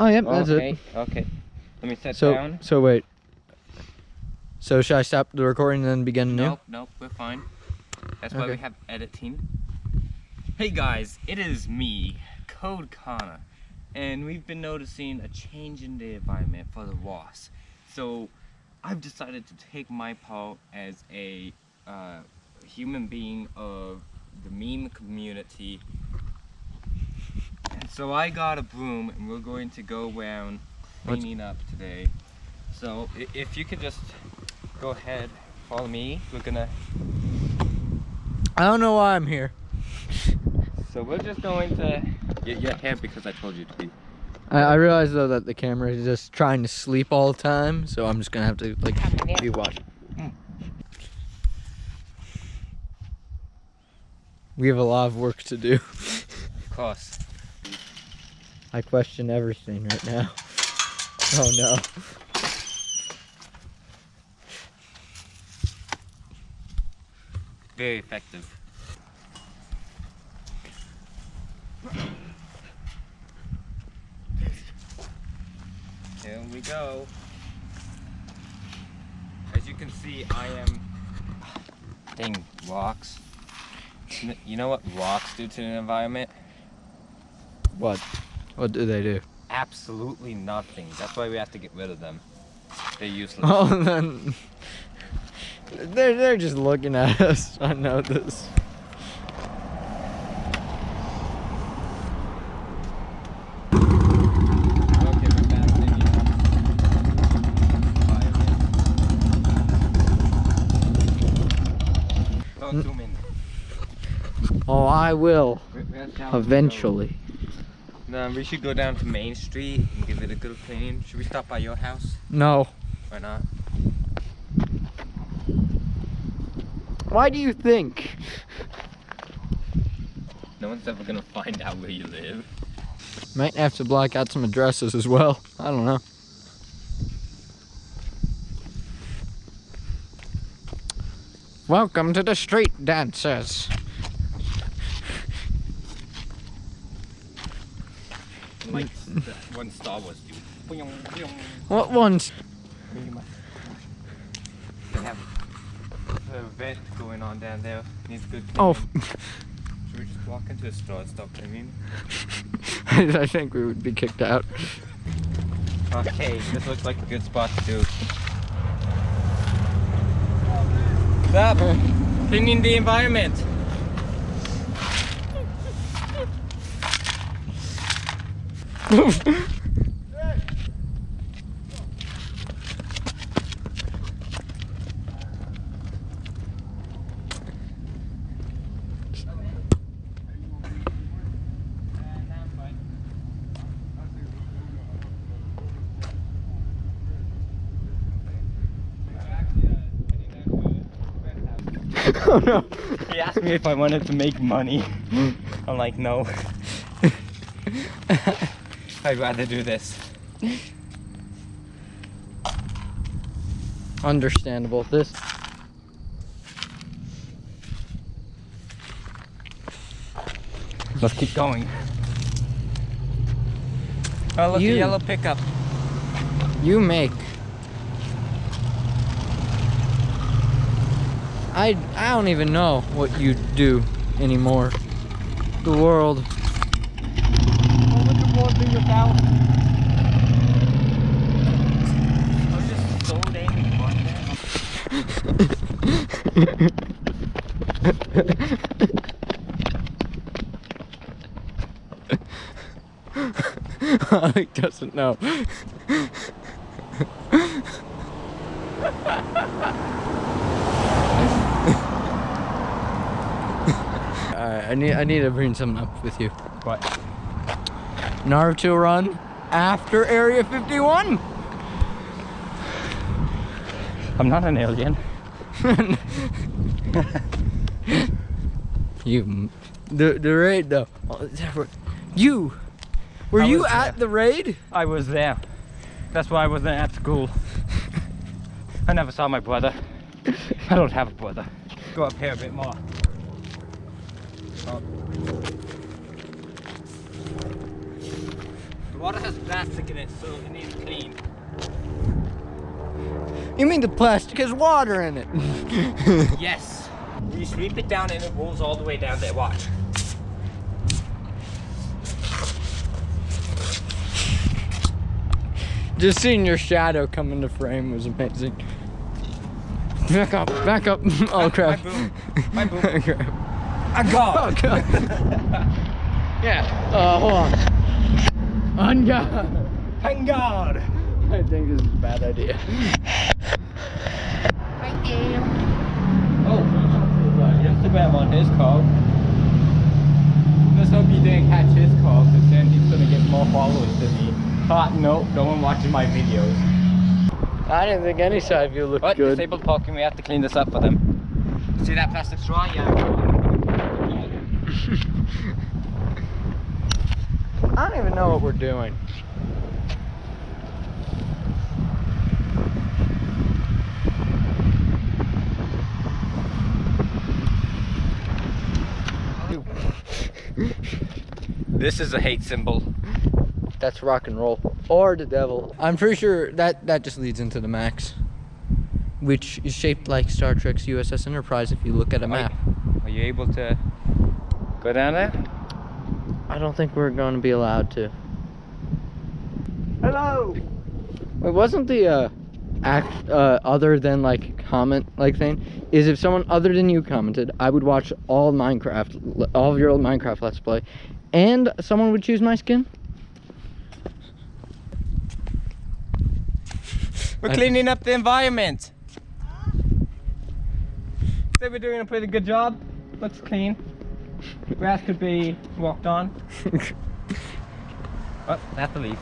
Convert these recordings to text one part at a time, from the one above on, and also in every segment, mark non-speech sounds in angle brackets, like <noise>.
Oh, yep, that's okay, it. okay. Let me sit So, down. so wait. So should I stop the recording and then begin new? Nope, nope, we're fine. That's why we have edit team. Hey guys, it is me, Code Kana, and we've been noticing a change in the environment for the wasps. So I've decided to take my part as a uh, human being of the meme community. And so I got a broom and we're going to go around What's- cleaning up today. So if you could just go ahead, follow me. We're gonna I don't know why I'm here. <laughs> So we're just going to get your hair because I told you to be. I, I realize though that the camera is just trying to sleep all the time, so I'm just gonna have to like be watching. Hmm. We have a lot of work to do. Of course. I question everything right now. <laughs> Oh no. Very effective. Here we go. As you can see, I am. Dang rocks. You know what rocks do to the environment? What? What do they do? Absolutely nothing. That's why we have to get rid of them. They're useless. Oh, <laughs> then they're they're just looking at <laughs> us. I know this. Okay, we're back to the environment. Don't zoom in. Oh, I will eventually. No, we should go down to Main Street and give it a good clean. Should we stop by your house? No. Why not? Why do you think? No one's ever gonna find out where you live. Might have to block out some addresses as well. I don't know. Welcome to the street dancers. Like the <laughs> one Star Wars dude. What ones? They have a event going on down there. Needs good oh. cleaning. Oh, <laughs> Should we just walk into a store and stop cleaning? <laughs> I think we would be kicked out. Okay, this looks like a good spot to do. Stop cleaning the environment. <laughs> oh no. He asked me if I wanted to make money. Hmm. I'm like, no. <laughs> I'd rather do this. Understandable. This. Let's keep going. Oh, look, You- a yellow pickup. You make. I I don't even know what you do anymore. The world. Oh, look at one thing about. I'm just so dang fun Alec doesn't know. Alright, I need I need to bring something up with you. What? Naruto run after Area 51. I'm not an alien. <laughs> You, the the raid though. Were- You, were I you was at there. the raid? I was there. That's why I wasn't at school. I never saw my brother. I don't have a brother. Go up here a bit more. Oh. The water has plastic in it, so it needs clean. You mean the plastic has water in it? <laughs> Yes. You sweep it down and it rolls all the way down there. Watch. Just seeing your shadow come into frame was amazing. Back up, back up. <laughs> Oh crap. My boom. My boom. <laughs> Oh, crap. I Oh got. god. yeah. Uh, hold on. On God. Thank God. I think this is a bad idea. Oh, Instagram on his call. Let's hope he didn't catch his call, because then he's gonna get more followers than me. Hot nope, no one watches my videos. I didn't think any side view looked But good. disabled parking, we have to clean this up for them. See that plastic straw? Yeah. <laughs> I don't even know what we're doing. This is a hate symbol. That's rock and roll. Or the devil. I'm pretty sure that that just leads into the max. Which is shaped like Star Trek's USS Enterprise if you look at a map. Are you able to go down there? I don't think we're going to be allowed to. Hello! It wasn't the uh, act uh, other than like comment like thing is if someone other than you commented, I would watch all Minecraft, all of your old Minecraft Let's Play, and someone would choose my skin. We're cleaning up the environment. Say we're doing a pretty good job. Looks clean. Grass could be walked on. <laughs> Oh, that's a leaf.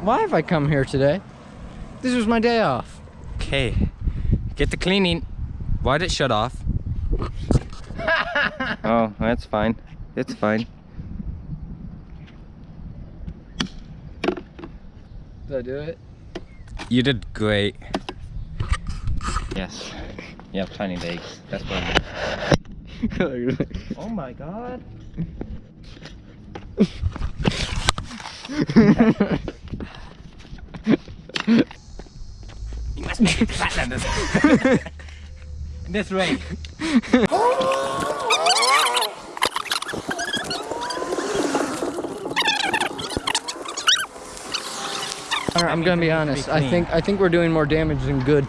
Why have I come here today? This was my day off. Okay. Get the cleaning. Why'd it shut off? <laughs> oh, that's fine. It's fine. Did I do it? You did great. Yes. You have tiny legs. That's what <laughs> Oh my god. <laughs> You must make it flatten this. way. Alright, I'm gonna be means it needs to be honest. I think I think we're doing more damage than good.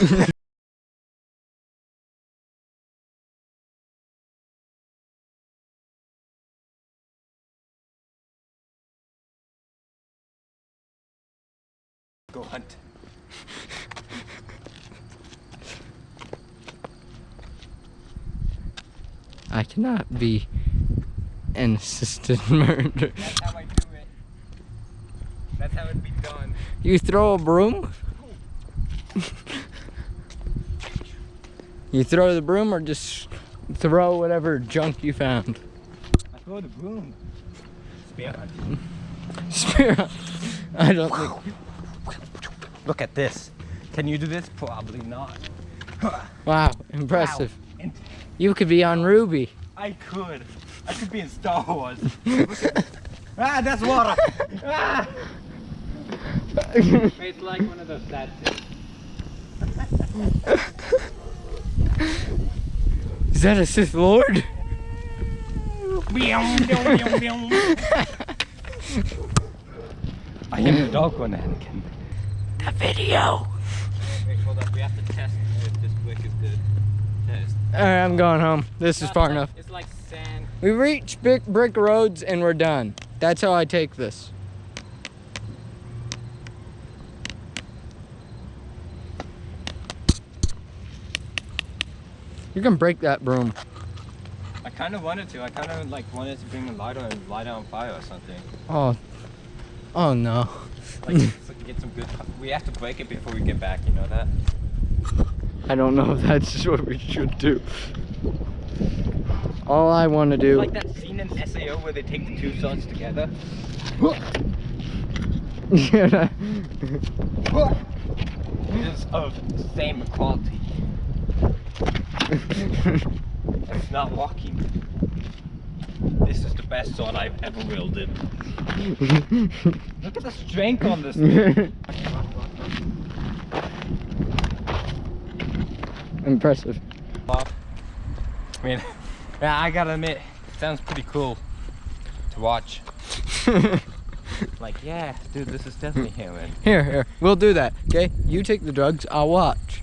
<laughs> Come if I get hit by a car. Go hunt. I cannot be an assisted <laughs> murder. That's how I do it. That's how it be done. You throw a broom? <laughs> you throw the broom or just throw whatever junk you found? I throw the broom. Spear hunt. <laughs> Spear. I don't think. Look at this. Can you do this? Probably not. <sighs> Wow, impressive. Wow. You could be on Ruby. I could. I could be in Star Wars. Look at this. ah, that's water. ah. It's like one of those sad things. <laughs> Is that a Sith Lord? <laughs> I am the dog one, Anakin. The video. Wait, hold up. We have to test if this brick is good. Test. Alright, I'm going home. This is far enough. It's like sand. We reach big brick roads and we're done. That's how I take this. You can break that broom. I kind of wanted to. I kind of like wanted to bring a lighter and light it on fire or something. Oh. Oh no. Like get some good. We have to break it before we get back. You know that? I don't know <laughs> if that's what we should do. All I want to do. Like that scene in SAO where they take the two swords together. Yeah. <laughs> It's of same quality. <laughs> It's not walking. This is the best sword I've ever wielded. Look at the strength on this thing. <laughs> Impressive. I mean, yeah, I gotta admit, it sounds pretty cool to watch. <laughs> Like, yeah, dude, this is definitely heroin. <laughs> Here, here. We'll do that. Okay? You take the drugs. I'll watch.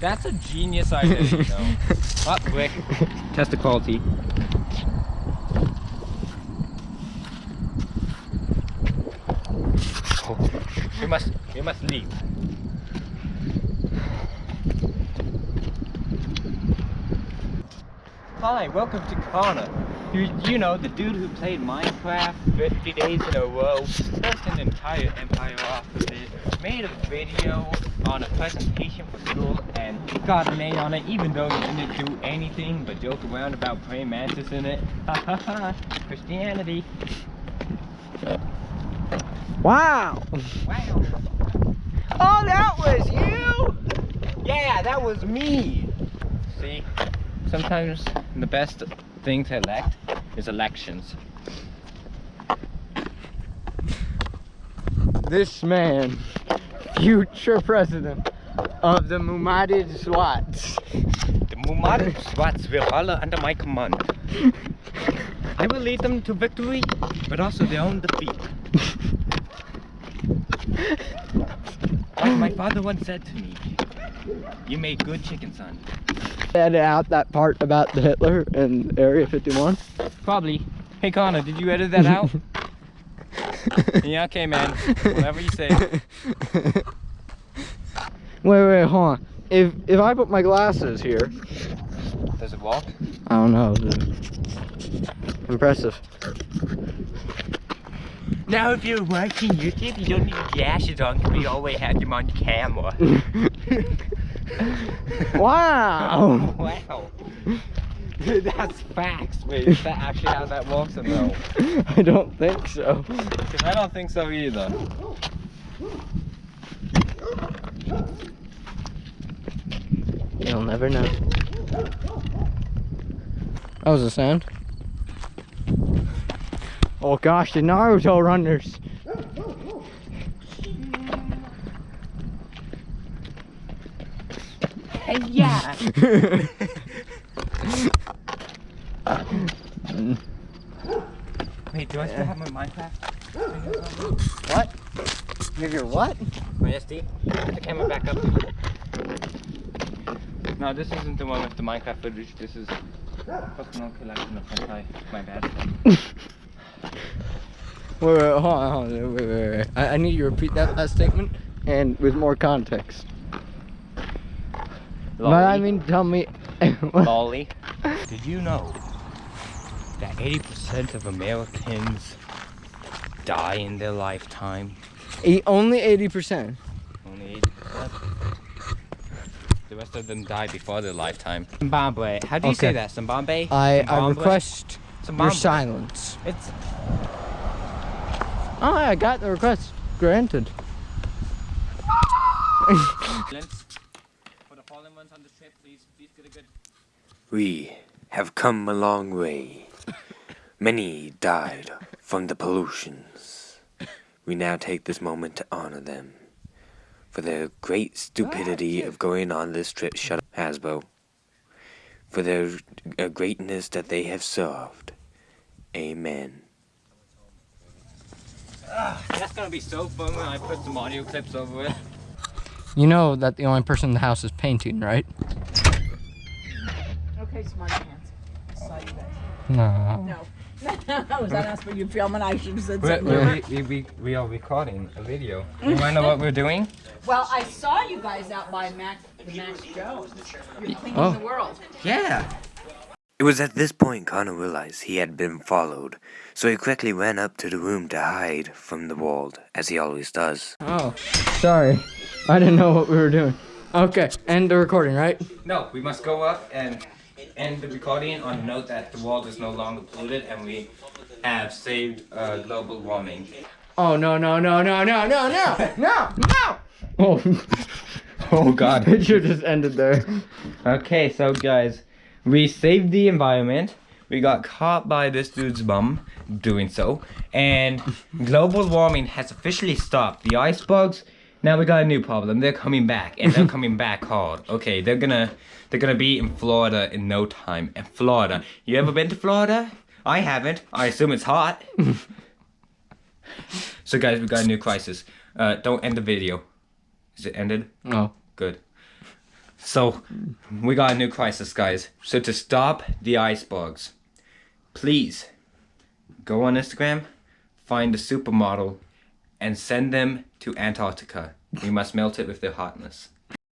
That's a genius idea, you know. Up quick. Test the quality. Oh, we must, we must leave. Hi, welcome to Kana. You, you know, the dude who played Minecraft 50 days in a row, built an entire empire off of it, made a video on a presentation for school, and got an A on it, even though he didn't do anything but joke around about praying mantis in it. <laughs> Ha ha ha, Christianity. Wow. Wow. Oh, that was you? Yeah, that was me. See, sometimes the best thing to elect is elections. This man, future president of the Mumadid Swats. The Mumarid Swats will follow under my command. <laughs> I will lead them to victory, but also their own defeat. Like my father once said to me, you made good chicken, son. Edit out that part about the Hitler and Area 51. Probably. Hey Connor, did you edit that out? <laughs> yeah, okay man. Whatever you say. Wait, wait, hold on. If if I put my glasses here, Does it walk? I don't know. Impressive. Now if you're watching YouTube, you don't need glasses on because we always have them on camera. <laughs> wow. <laughs> wow. Dude, that's facts. Wait, is that actually how that works or no? I don't think so. I don't think so either. You'll never know. That was a sound. Oh gosh, the Naruto runners. yeah. <laughs> Wait, do I still have my Minecraft? what? You have your what? My SD? Put the camera back up. No, this isn't the one with the Minecraft footage. This is personal collection of hentai. My bad. <laughs> Wait, wait, hold on, hold on. Wait, wait, wait. I, I need you to repeat that last statement and with more context. But I mean, tell me. <laughs> Lolly. Did you know that 80% of Americans die in their lifetime? E- only 80%. Only 80%. The rest of them die before their lifetime. Zimbabwe. How do you say that? Zimbabwe? I, I Zimbabwe? request your silence. It's Oh, I got the request granted. For the fallen ones on the trip, please, please get a good. We have come a long way. Many died from the pollutions. We now take this moment to honor them for their great stupidity of going on this trip. Shut up, Hasbro. For their uh, greatness that they have served. Amen. That's gonna be so fun when I put some audio clips over it. You know that the only person in the house is painting, right? Okay, smart pants. I saw you guys. No. No. I <laughs> was that asking you filming? I should have said We, something we, different. we, we, we are recording a video. You wanna know what we're doing? Well, I saw you guys out by Mac, the Max Jones. You're cleaning Oh. the world. Yeah. It was at this point Connor realized he had been followed, so he quickly ran up to the room to hide from the world, as he always does. Oh, sorry. I didn't know what we were doing. Okay, end the recording, right? No, we must go up and end the recording on note that the world is no longer polluted and we have saved uh, global warming. Oh no no no no no no no no no! <laughs> Oh, Oh god. <laughs> it should just ended there. Okay, so guys, we saved the environment. We got caught by this dude's bum doing so, and global warming has officially stopped. The icebergs. Now we got a new problem. They're coming back, and they're coming <laughs> back hard. Okay, they're gonna they're gonna be in Florida in no time. And Florida, you ever been to Florida? I haven't. I assume it's hot. <laughs> so guys, we got a new crisis. Uh, don't end the video. Is it ended? Oh. Good. So, we got a new crisis, guys. So, to stop the icebergs, please go on Instagram, find a supermodel, and send them to Antarctica. We must melt it with their hotness.